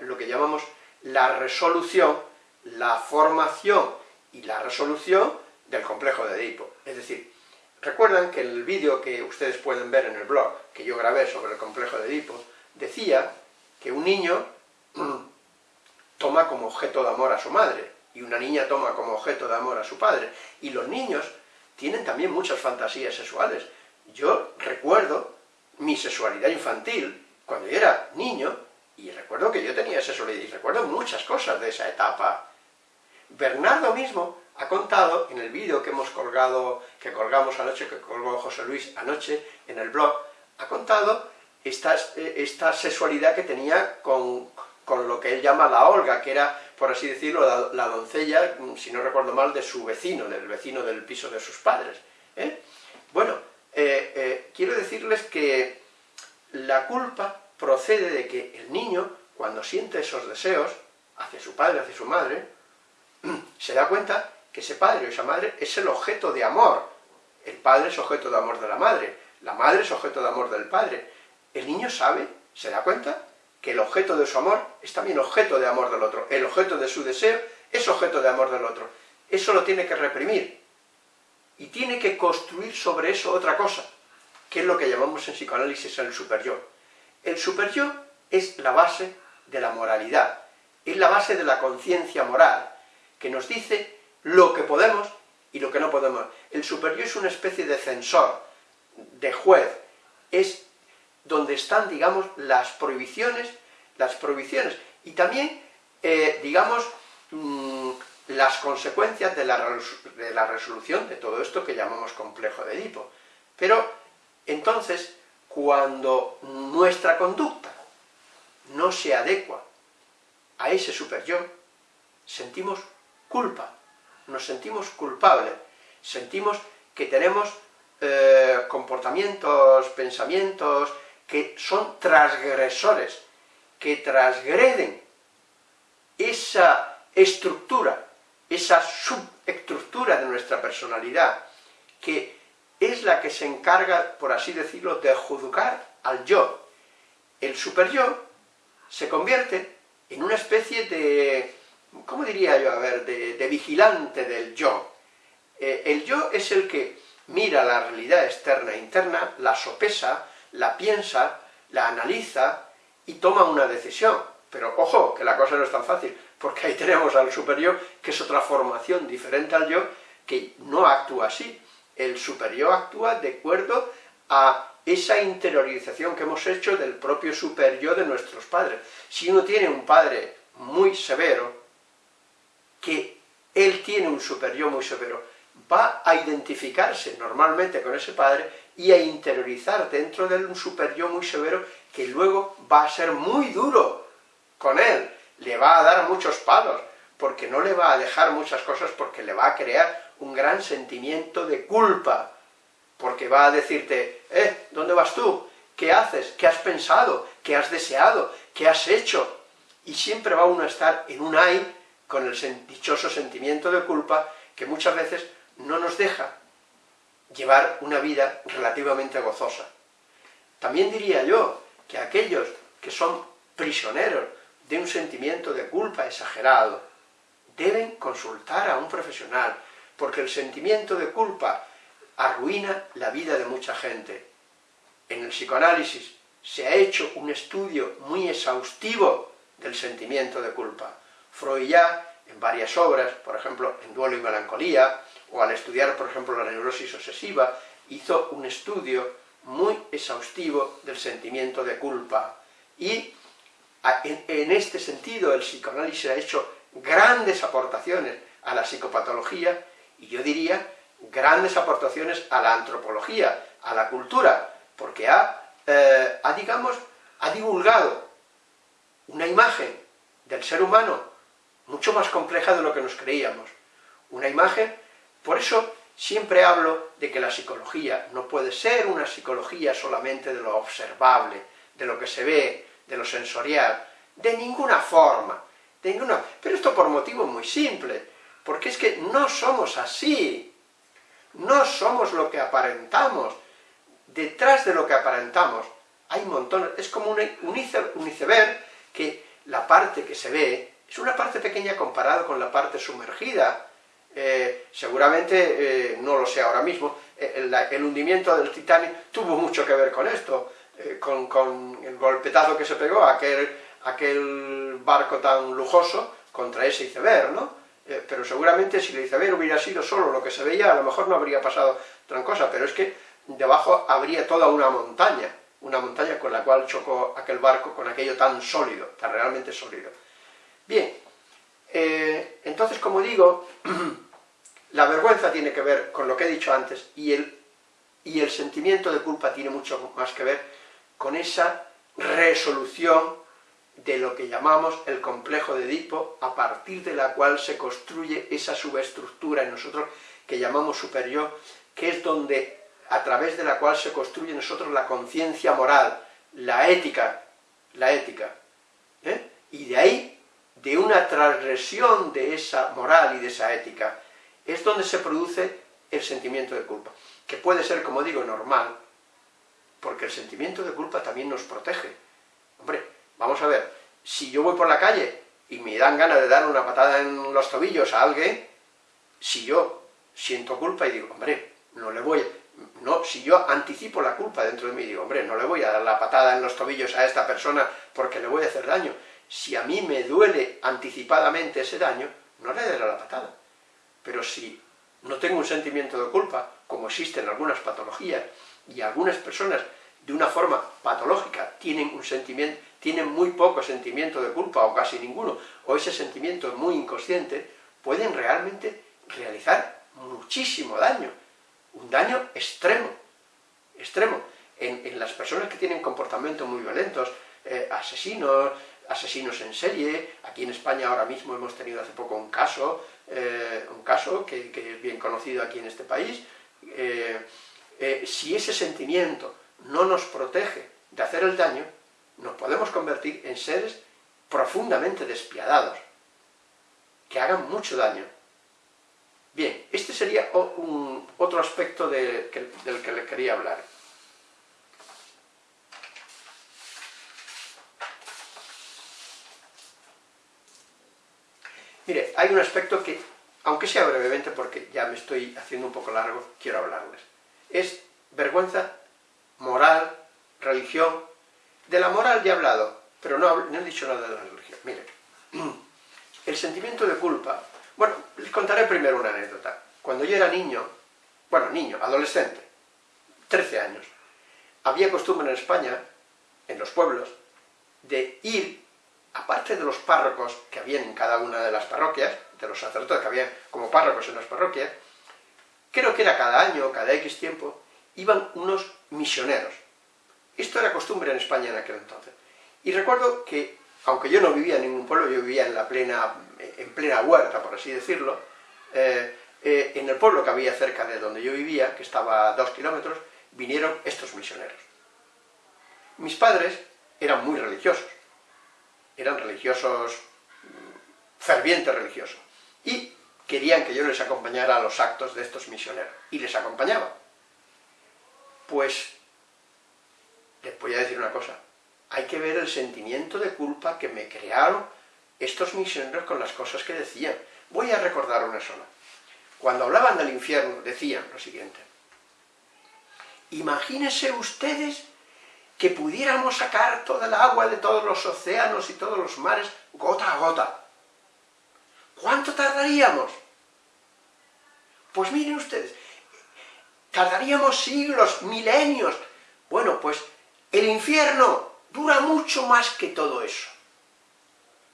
lo que llamamos la resolución, la formación y la resolución del complejo de Edipo. Es decir, recuerdan que el vídeo que ustedes pueden ver en el blog, que yo grabé sobre el complejo de Edipo, decía que un niño toma como objeto de amor a su madre, y una niña toma como objeto de amor a su padre, y los niños tienen también muchas fantasías sexuales. Yo recuerdo mi sexualidad infantil, cuando yo era niño, y recuerdo que yo tenía sexualidad, y recuerdo muchas cosas de esa etapa. Bernardo mismo ha contado en el vídeo que hemos colgado, que colgamos anoche, que colgó José Luis anoche en el blog, ha contado esta, esta sexualidad que tenía con, lo que él llama la Olga, que era, por así decirlo, la, doncella, si no recuerdo mal, de su vecino, del vecino del piso de sus padres. ¿eh? Bueno, eh, eh, quiero decirles que la culpa procede de que el niño, cuando siente esos deseos, hacia su padre, hacia su madre, se da cuenta que ese padre o esa madre es el objeto de amor. El padre es objeto de amor de la madre, la madre es objeto de amor del padre. El niño sabe, se da cuenta, que el objeto de su amor es también objeto de amor del otro. El objeto de su deseo es objeto de amor del otro. Eso lo tiene que reprimir. Y tiene que construir sobre eso otra cosa, que es lo que llamamos en psicoanálisis el superyo. El superyo es la base de la moralidad, es la base de la conciencia moral, que nos dice lo que podemos y lo que no podemos. El superior es una especie de censor, de juez, es donde están, digamos, las prohibiciones, las prohibiciones, y también, eh, digamos, mm, las consecuencias de la, de la resolución de todo esto que llamamos complejo de Edipo. Pero, entonces, cuando nuestra conducta no se adecua a ese superior, sentimos culpa, nos sentimos culpables, sentimos que tenemos eh, comportamientos, pensamientos que son transgresores, que transgreden esa estructura, esa subestructura de nuestra personalidad, que es la que se encarga, por así decirlo, de juzgar al yo. El superyo se convierte en una especie de ¿cómo diría yo? A ver, de, vigilante del yo. Eh, el yo es el que mira la realidad externa e interna, la sopesa, la piensa, la analiza y toma una decisión. Pero ojo, que la cosa no es tan fácil, porque ahí tenemos al superior, que es otra formación diferente al yo, que no actúa así. El superior actúa de acuerdo a esa interiorización que hemos hecho del propio superior de nuestros padres. Si uno tiene un padre muy severo, que él tiene un superior muy severo, va a identificarse normalmente con ese padre y a interiorizar dentro de él un superior muy severo que luego va a ser muy duro con él, le va a dar muchos palos, porque no le va a dejar muchas cosas, porque le va a crear un gran sentimiento de culpa, porque va a decirte, eh, ¿dónde vas tú? ¿Qué haces? ¿Qué has pensado? ¿Qué has deseado? ¿Qué has hecho? Y siempre va uno a estar en un ay con el dichoso sentimiento de culpa que muchas veces no nos deja llevar una vida relativamente gozosa. También diría yo que aquellos que son prisioneros de un sentimiento de culpa exagerado, deben consultar a un profesional, porque el sentimiento de culpa arruina la vida de mucha gente. En el psicoanálisis se ha hecho un estudio muy exhaustivo del sentimiento de culpa. Freud ya, en varias obras, por ejemplo, en Duelo y Melancolía, o al estudiar, por ejemplo, la neurosis obsesiva, hizo un estudio muy exhaustivo del sentimiento de culpa. Y en este sentido el psicoanálisis ha hecho grandes aportaciones a la psicopatología, y yo diría grandes aportaciones a la antropología, a la cultura, porque ha, eh, ha digamos, ha divulgado una imagen del ser humano mucho más compleja de lo que nos creíamos. Una imagen, por eso siempre hablo de que la psicología no puede ser una psicología solamente de lo observable, de lo que se ve, de lo sensorial, de ninguna forma, de ninguna... Pero esto por motivo muy simple, porque es que no somos así, no somos lo que aparentamos, detrás de lo que aparentamos hay montones, es como un iceberg que la parte que se ve es una parte pequeña comparado con la parte sumergida, eh, seguramente, eh, no lo sé ahora mismo, eh, el, hundimiento del Titanic tuvo mucho que ver con esto, con, con, el golpetazo que se pegó aquel, aquel barco tan lujoso contra ese iceberg, ¿no? pero seguramente si el iceberg hubiera sido solo lo que se veía, a lo mejor no habría pasado gran cosa, pero es que debajo habría toda una montaña, una montaña con la cual chocó aquel barco con aquello tan sólido, tan realmente sólido. Bien, entonces como digo, La vergüenza tiene que ver con lo que he dicho antes, y el, y el sentimiento de culpa tiene mucho más que ver con esa resolución de lo que llamamos el complejo de Edipo, a partir de la cual se construye esa subestructura en nosotros que llamamos superior, que es donde, a través de la cual se construye nosotros la conciencia moral, la ética, la ética. ¿eh? Y de ahí, de una transgresión de esa moral y de esa ética, es donde se produce el sentimiento de culpa, que puede ser, como digo, normal, porque el sentimiento de culpa también nos protege. Hombre, vamos a ver, si yo voy por la calle y me dan ganas de dar una patada en los tobillos a alguien, si yo siento culpa y digo, hombre, no le voy, no, si yo anticipo la culpa dentro de mí, digo, hombre, no le voy a dar la patada en los tobillos a esta persona porque le voy a hacer daño. Si a mí me duele anticipadamente ese daño, no le daré la patada. Pero si no tengo un sentimiento de culpa, como existe en algunas patologías, y algunas personas de una forma patológica tienen un sentimiento, tienen muy poco sentimiento de culpa, o casi ninguno, o ese sentimiento es muy inconsciente, pueden realmente realizar muchísimo daño, un daño extremo, extremo, en, las personas que tienen comportamientos muy violentos, eh, asesinos, asesinos en serie, aquí en España ahora mismo hemos tenido hace poco un caso, eh, un caso que, es bien conocido aquí en este país, eh, eh, si ese sentimiento no nos protege de hacer el daño, nos podemos convertir en seres profundamente despiadados, que hagan mucho daño. Bien, este sería un, otro aspecto del que le quería hablar. Mire, hay un aspecto que, aunque sea brevemente, porque ya me estoy haciendo un poco largo, quiero hablarles. Es vergüenza, moral, religión. De la moral ya he hablado, pero no, he dicho nada de la religión. Mire, el sentimiento de culpa... Bueno, les contaré primero una anécdota. Cuando yo era niño, bueno, niño, adolescente, 13 años, había costumbre en España, en los pueblos, de ir aparte de los párrocos que habían en cada una de las parroquias, de los sacerdotes que había como párrocos en las parroquias, creo que era cada año, cada X tiempo, iban unos misioneros. Esto era costumbre en España en aquel entonces. Y recuerdo que, aunque yo no vivía en ningún pueblo, yo vivía en la plena, en plena huerta, por así decirlo, eh, eh, en el pueblo que había cerca de donde yo vivía, que estaba a dos kilómetros, vinieron estos misioneros. Mis padres eran muy religiosos, eran religiosos, fervientes religiosos, y querían que yo les acompañara a los actos de estos misioneros, y les acompañaba. Pues, les voy a decir una cosa, hay que ver el sentimiento de culpa que me crearon estos misioneros con las cosas que decían. Voy a recordar una sola. cuando hablaban del infierno, decían lo siguiente. Imagínense ustedes que pudiéramos sacar toda el agua de todos los océanos y todos los mares gota a gota. ¿Cuánto tardaríamos? Pues miren ustedes, tardaríamos siglos, milenios. Bueno, pues el infierno dura mucho más que todo eso.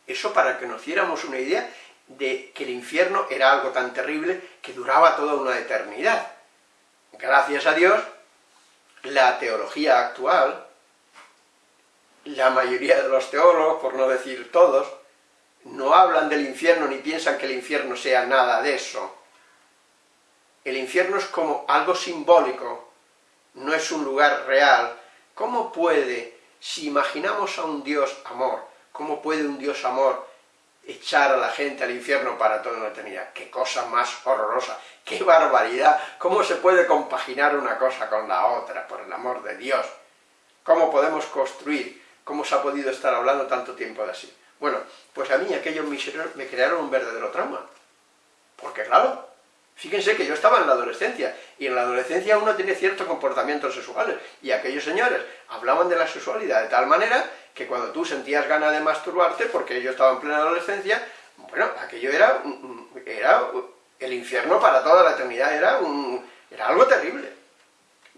Eso para que nos diéramos una idea de que el infierno era algo tan terrible que duraba toda una eternidad. Gracias a Dios, la teología actual, la mayoría de los teólogos, por no decir todos, no hablan del infierno ni piensan que el infierno sea nada de eso. El infierno es como algo simbólico, no es un lugar real. ¿Cómo puede, si imaginamos a un Dios amor, cómo puede un Dios amor echar a la gente al infierno para toda una eternidad? ¡Qué cosa más horrorosa! ¡Qué barbaridad! ¿Cómo se puede compaginar una cosa con la otra, por el amor de Dios? ¿Cómo podemos construir? ¿Cómo se ha podido estar hablando tanto tiempo de así? Bueno, pues a mí aquellos misioneros me crearon un verdadero trauma. Porque claro, fíjense que yo estaba en la adolescencia, y en la adolescencia uno tiene ciertos comportamientos sexuales, y aquellos señores hablaban de la sexualidad de tal manera que cuando tú sentías ganas de masturbarte, porque yo estaba en plena adolescencia, bueno, aquello era, era el infierno para toda la eternidad, era, un, era algo terrible.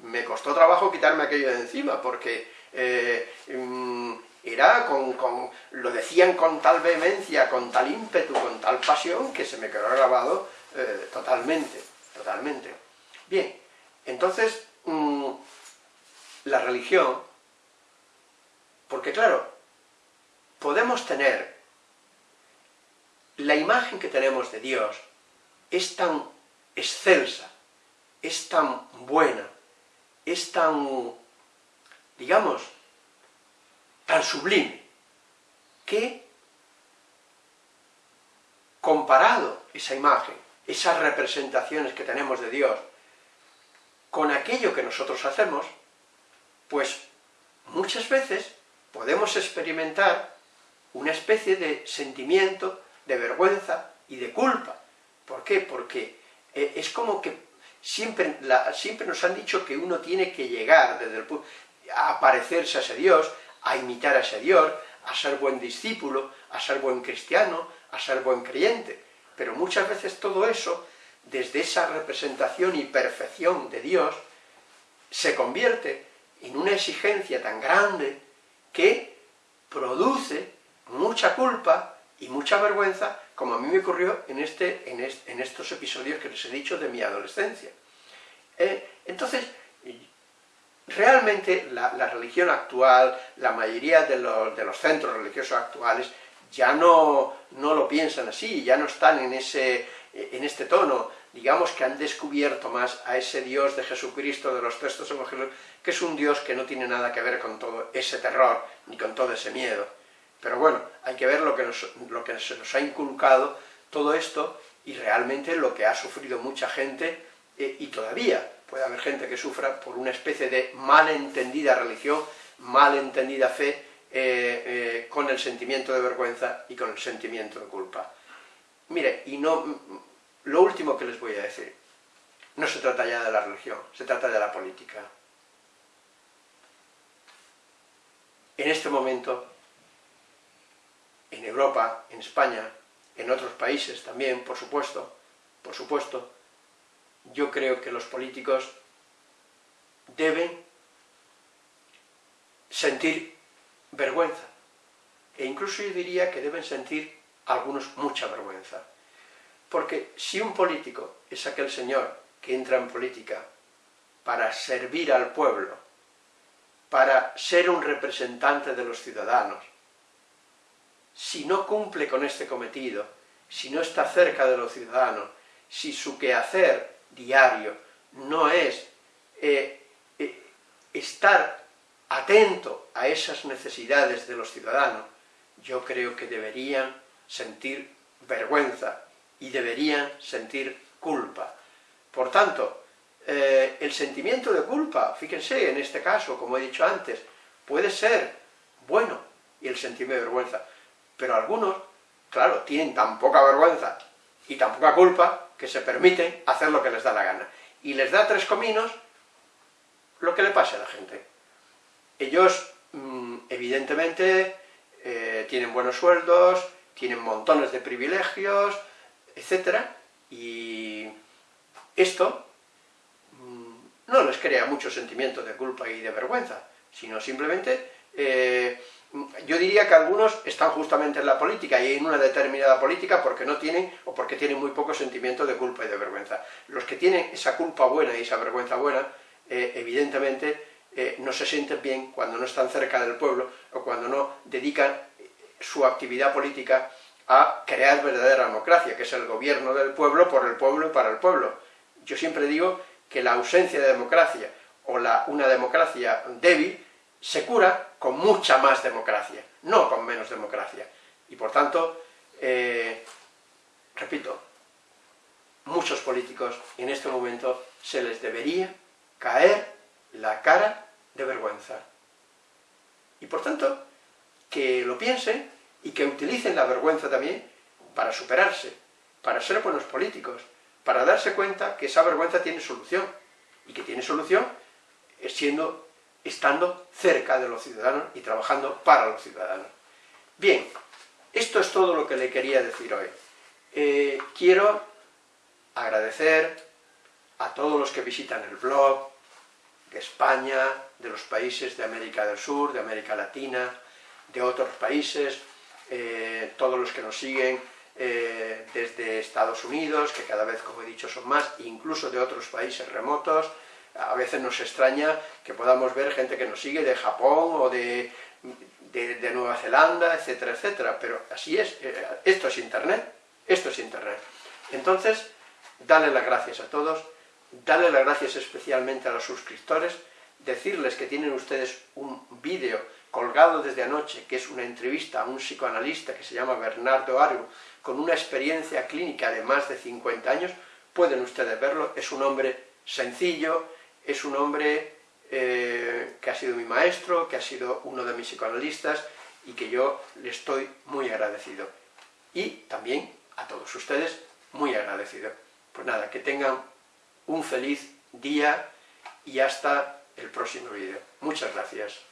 Me costó trabajo quitarme aquello de encima, porque eh, mm, era con, lo decían con tal vehemencia, con tal ímpetu, con tal pasión, que se me quedó grabado eh, totalmente, totalmente. Bien, entonces, mm, la religión, porque claro, podemos tener, la imagen que tenemos de Dios es tan excelsa, es tan buena, es tan, digamos, tan sublime, que comparado esa imagen, esas representaciones que tenemos de Dios, con aquello que nosotros hacemos, pues muchas veces podemos experimentar una especie de sentimiento de vergüenza y de culpa. ¿Por qué? Porque eh, es como que siempre, siempre nos han dicho que uno tiene que llegar desde el a parecerse a ese Dios, a imitar a ese Dios, a ser buen discípulo, a ser buen cristiano, a ser buen creyente. Pero muchas veces todo eso, desde esa representación y perfección de Dios, se convierte en una exigencia tan grande que produce mucha culpa y mucha vergüenza, como a mí me ocurrió en, este, en, estos episodios que les he dicho de mi adolescencia. Eh, entonces, realmente la, religión actual, la mayoría de los, centros religiosos actuales, ya no, no, lo piensan así, ya no están en, ese, en este tono, digamos que han descubierto más a ese Dios de Jesucristo de los textos evangélicos, que es un Dios que no tiene nada que ver con todo ese terror, ni con todo ese miedo. Pero bueno, hay que ver lo que, lo que se nos ha inculcado todo esto, y realmente lo que ha sufrido mucha gente, eh, y todavía puede haber gente que sufra por una especie de malentendida religión, malentendida fe, eh, eh, con el sentimiento de vergüenza y con el sentimiento de culpa. Mire, y no, lo último que les voy a decir, no se trata ya de la religión, se trata de la política. En este momento, en Europa, en España, en otros países también, por supuesto, por supuesto, yo creo que los políticos deben sentir vergüenza, e incluso yo diría que deben sentir algunos mucha vergüenza. Porque si un político es aquel señor que entra en política para servir al pueblo, para ser un representante de los ciudadanos, si no cumple con este cometido, si no está cerca de los ciudadanos, si su quehacer diario, no es eh, eh, estar atento a esas necesidades de los ciudadanos, yo creo que deberían sentir vergüenza y deberían sentir culpa. Por tanto, eh, el sentimiento de culpa, fíjense, en este caso, como he dicho antes, puede ser bueno y el sentimiento de vergüenza, pero algunos, claro, tienen tan poca vergüenza y tan poca culpa que se permiten hacer lo que les da la gana. Y les da tres cominos lo que le pase a la gente. Ellos, mm, evidentemente, eh, tienen buenos sueldos, tienen montones de privilegios, etc. Y esto mm, no les crea mucho sentimiento de culpa y de vergüenza, sino simplemente, eh, yo diría que algunos están justamente en la política y en una determinada política porque no tienen, o porque tienen muy poco sentimiento de culpa y de vergüenza. Los que tienen esa culpa buena y esa vergüenza buena, eh, evidentemente eh, no se sienten bien cuando no están cerca del pueblo o cuando no dedican su actividad política a crear verdadera democracia, que es el gobierno del pueblo, por el pueblo y para el pueblo. Yo siempre digo que la ausencia de democracia o la, una democracia débil se cura con mucha más democracia, no con menos democracia. Y por tanto, eh, repito, muchos políticos en este momento se les debería caer la cara de vergüenza. Y por tanto, que lo piensen y que utilicen la vergüenza también para superarse, para ser buenos políticos, para darse cuenta que esa vergüenza tiene solución, y que tiene solución siendo, estando cerca de los ciudadanos y trabajando para los ciudadanos. Bien, esto es todo lo que le quería decir hoy. Eh, quiero agradecer a todos los que visitan el blog, de España, de los países de América del Sur, de América Latina, de otros países, eh, todos los que nos siguen eh, desde Estados Unidos, que cada vez, como he dicho, son más, incluso de otros países remotos, a veces nos extraña que podamos ver gente que nos sigue de Japón o de, de, Nueva Zelanda, etcétera, etcétera, pero así es, eh, esto es Internet, esto es Internet. Entonces, dale las gracias a todos, dale las gracias especialmente a los suscriptores, decirles que tienen ustedes un vídeo colgado desde anoche, que es una entrevista a un psicoanalista que se llama Bernardo Argo, con una experiencia clínica de más de 50 años, pueden ustedes verlo, es un hombre sencillo, es un hombre eh, que ha sido mi maestro, que ha sido uno de mis psicoanalistas, y que yo le estoy muy agradecido. Y también a todos ustedes, muy agradecido. Pues nada, que tengan un feliz día y hasta el próximo vídeo. Muchas gracias.